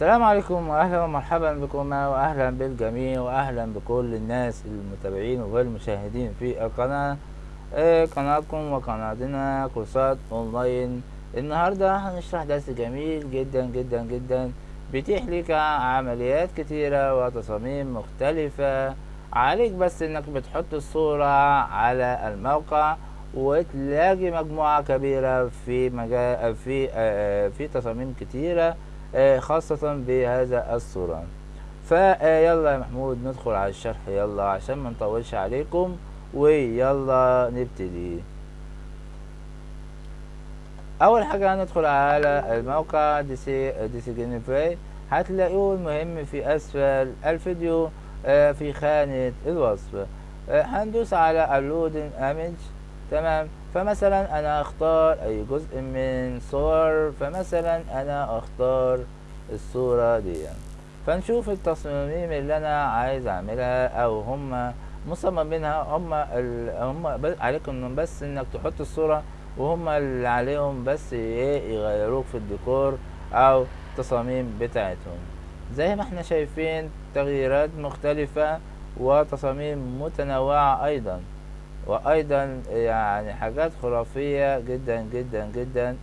السلام عليكم واهلا ومرحبا بكم واهلا بالجميع واهلا بكل الناس المتابعين والمشاهدين في القناة. آه، قناتكم وقناتنا كورسات أونلاين. النهاردة هنشرح درس جميل جدا جدا جدا بيتيح لك عمليات كتيرة وتصاميم مختلفة. عليك بس إنك بتحط الصورة على الموقع وتلاقي مجموعة كبيرة في مجال في آه، في تصاميم كتيرة. آه، خاصة بهذا الصورة. فيلا يا محمود ندخل على الشرح. يلا عشان ما نطولش عليكم. ويلا نبتدي. أول حاجة هندخل على الموقع دي سي دي سي هتلاقوه المهم في أسفل الفيديو آه، في خانة الوصف. آه، هندوس على uploading image تمام. فمثلا أنا أختار أي جزء من صور فمثلا أنا أختار الصورة دي. فنشوف التصميم اللي أنا عايز أعملها أو هم مصممينها هم ال... هم. عليكم بس إنك تحط الصورة وهم اللي عليهم بس إيه يغيروك في الديكور أو التصاميم بتاعتهم. زي ما إحنا شايفين تغييرات مختلفة وتصاميم متنوعة أيضا. وأيضا يعني حاجات خرافية جدا جدا جدا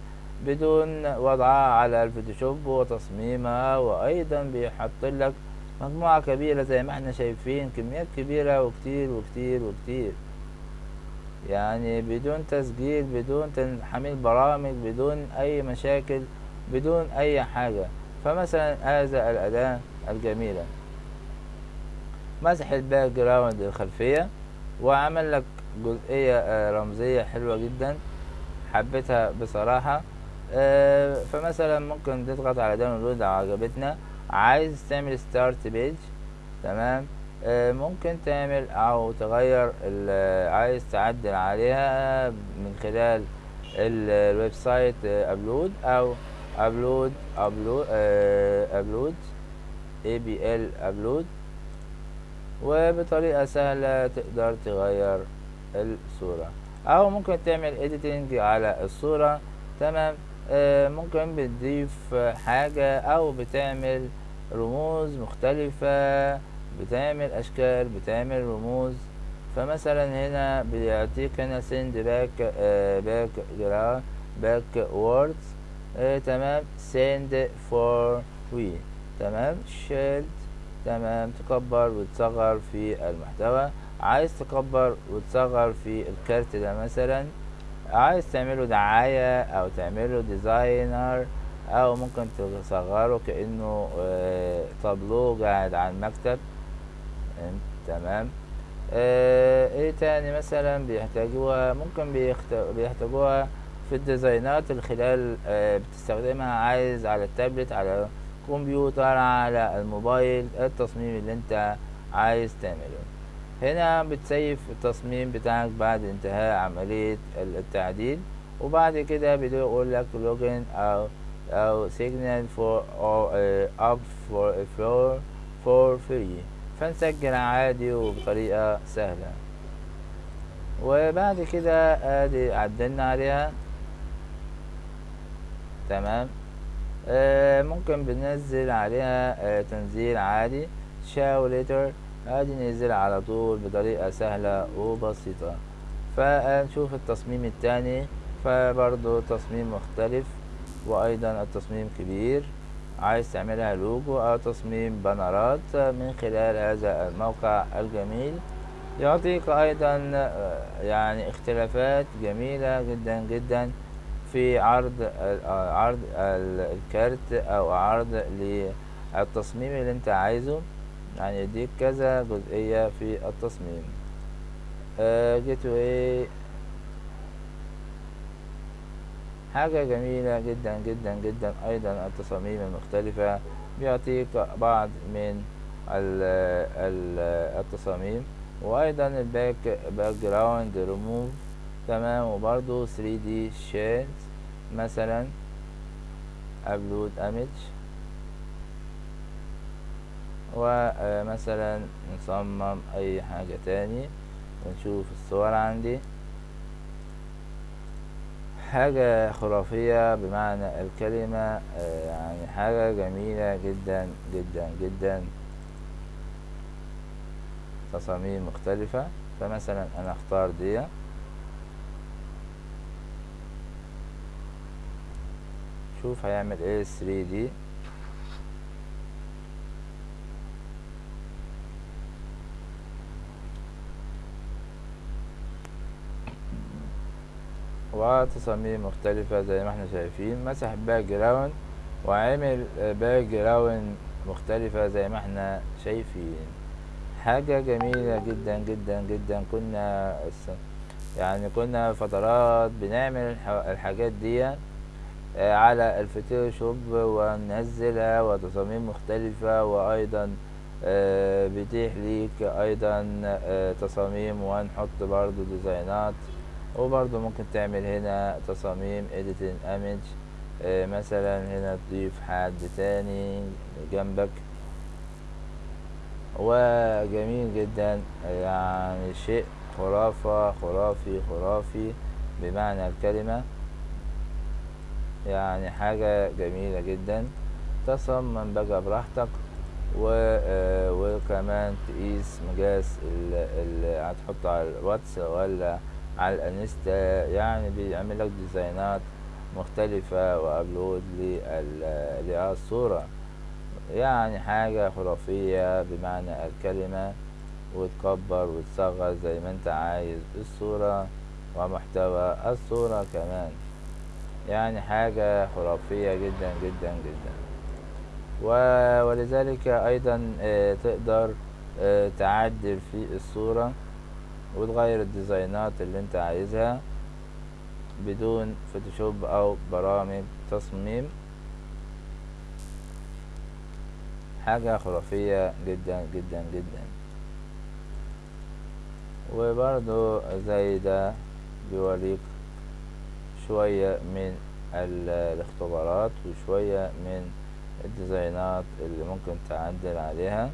بدون وضعها على الفوتوشوب وتصميمها وأيضا بيحط لك مجموعة كبيرة زي ما إحنا شايفين كميات كبيرة وكتير وكتير وكتير. يعني بدون تسجيل بدون تحميل برامج بدون أي مشاكل بدون أي حاجة. فمثلا هذا الأداة الجميلة. مسح ال background الخلفية وعمل لك جزئية آه، رمزية حلوة جدا. حبيتها بصراحة. آه، فمثلا ممكن تضغط على داونلود لو عجبتنا. عايز تعمل ستارت بيج تمام؟ آه، ممكن تعمل أو تغير عايز تعدل عليها من خلال ال- الويب سايت ابلود أو ابلود ابلود ابلود اي بي ال ابلود وبطريقة سهلة تقدر تغير الصورة. أو ممكن تعمل editing على الصورة. تمام؟ آه، ممكن بتضيف حاجة أو بتعمل رموز مختلفة بتعمل أشكال بتعمل رموز. فمثلا هنا بيعطيك هنا send back آه، back gra- backwards. آه، تمام؟ send for we. تمام؟ shield. تمام؟ تكبر وتصغر في المحتوى. عايز تكبر وتصغر في الكارت ده مثلا عايز تعمله دعاية أو تعمله designer أو ممكن تصغره كأنه آه، تابلو قاعد على المكتب. تمام. آه، إيه تاني مثلا بيحتاجوها؟ ممكن. بيحتاجوها في الديزاينات اللي خلال آه، بتستخدمها عايز على التابلت على كمبيوتر على الموبايل. التصميم اللي أنت عايز تعمله؟ هنا بتسيف التصميم بتاعك بعد انتهاء عملية التعديل وبعد كده بيقول لك login أو أو or uh, up for for for free. فنسجل عادي وبطريقة سهلة. وبعد كده آدي عدلنا عليها. تمام. آه ممكن بننزل عليها آه تنزيل عادي. شاو ليتر ادي ننزل على طول بطريقة سهلة وبسيطة. فنشوف التصميم التاني. فبرضو تصميم مختلف وأيضا التصميم كبير. عايز تعملها لوجو أو تصميم بانرات من خلال هذا الموقع الجميل. يعطيك أيضا آه، يعني اختلافات جميلة جدا جدا في عرض آه، عرض ال- الكارت أو عرض للتصميم اللي أنت عايزه. يعني يديك كذا جزئية في التصميم. جيت واي حاجة جميلة جدا جدا جدا أيضا التصاميم المختلفة. بيعطيك بعض من ال ال التصاميم. وأيضا الباك باك جراوند ريموف تمام؟ وبرضو 3D shades. مثلا upload image. ومثلا نصمم أي حاجة تاني ونشوف الصور عندي. حاجة خرافية بمعنى الكلمة آه، يعني حاجة جميلة جدا جدا جدا. تصاميم مختلفة. فمثلا أنا أختار دي. شوف هيعمل إيه 3D وتصاميم مختلفة زي ما إحنا شايفين. مسح background وعمل background مختلفة زي ما إحنا شايفين. حاجة جميلة جدا جدا جدا. كنا يعني كنا فترات بنعمل الحاجات دي آه، على الفوتوشوب وننزلها وتصاميم مختلفة وأيضا آه، بيتيح ليك أيضا آه، تصاميم. ونحط برضو ديزاينات وبرضو ممكن تعمل هنا تصاميم editing image مثلا هنا تضيف حد تاني جنبك. وجميل جدا يعني شيء خرافة خرافي خرافي بمعنى الكلمة. يعني حاجة جميلة جدا. تصمم بقى براحتك. و آه وكمان تقيس مقاس اللي هتحطه على الواتس ولا على الانستا يعني بيعمل لك ديزاينات مختلفة وأبلود للصورة يعني حاجة خرافية بمعنى الكلمة وتكبر وتصغر زي ما انت عايز. الصورة ومحتوى الصورة كمان. يعني حاجة خرافية جدا جدا جدا. ولذلك أيضا آه، تقدر آه، تعدل في الصورة. وتغير الديزاينات اللي انت عايزها بدون فوتوشوب أو برامج تصميم. حاجة خرافية جدا جدا جدا. وبرضو زي ده بيوريك شوية من الاختبارات وشوية من الديزاينات اللي ممكن تعدل عليها.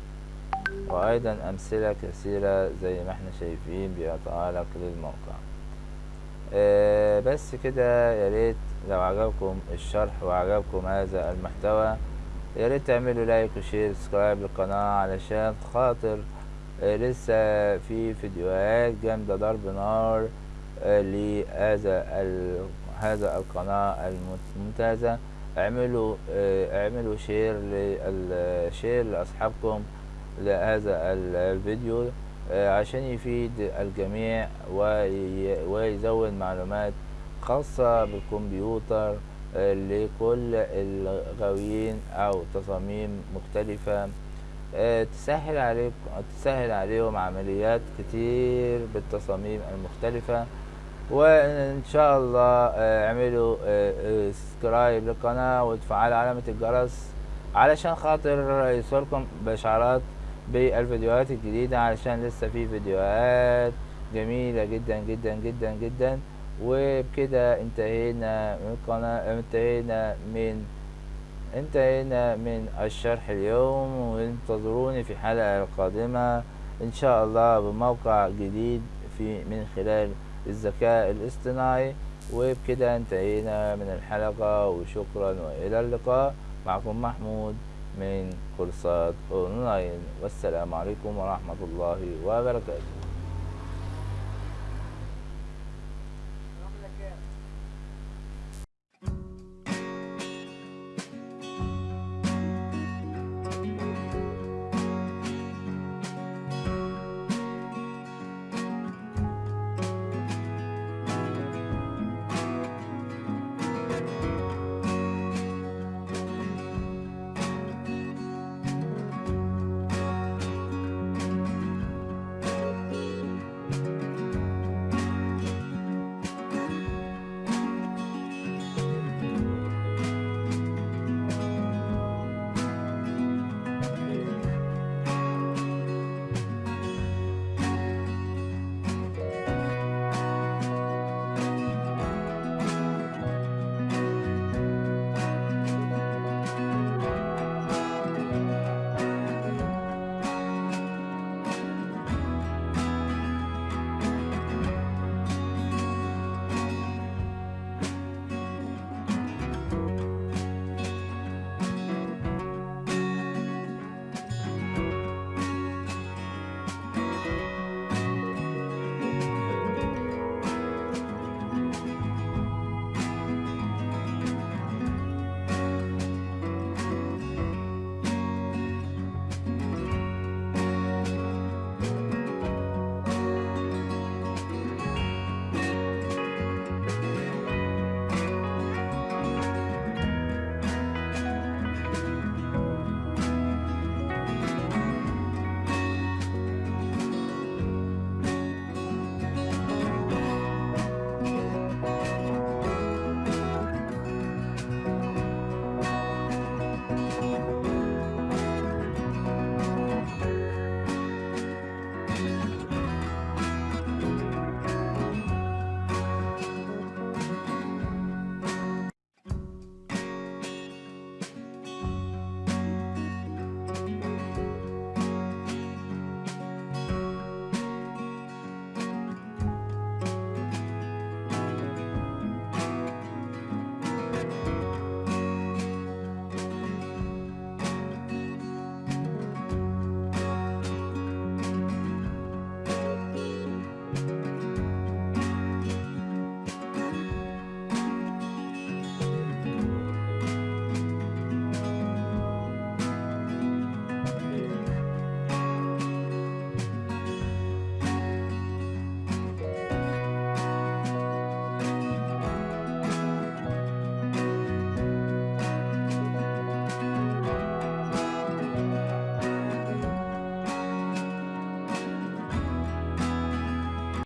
وأيضا أمثلة كثيرة زي ما إحنا شايفين بيقطع لك للموقع آه بس كده يا ريت لو عجبكم الشرح وعجبكم هذا المحتوى يا ريت تعملوا like و share subscribe للقناة علشان خاطر آه لسه في فيديوهات جامدة ضرب نار آه لهذا هذا القناة الممتازة. اعملوا آه اعملوا شير للشير لأصحابكم لهذا الفيديو آه عشان يفيد الجميع ويزود معلومات خاصة بالكمبيوتر آه لكل الغاويين أو تصاميم مختلفة. آه تسهل عليكم تسهل عليهم عمليات كتير بالتصاميم المختلفة. وإن شاء الله اعملوا سبسكرايب للقناة وتفعلوا علامة الجرس علشان خاطر يوصلكم بإشعارات بالفيديوهات الجديدة علشان لسه في فيديوهات جميلة جدا جدا جدا جدا. وبكده انتهينا من القناة انتهينا من انتهينا من الشرح اليوم. وانتظروني في الحلقة القادمة إن شاء الله بموقع جديد في من خلال الذكاء الاصطناعي. وبكده انتهينا من الحلقة وشكرا وإلى اللقاء. معكم محمود. من كورسات أونلاين. والسلام عليكم ورحمة الله وبركاته.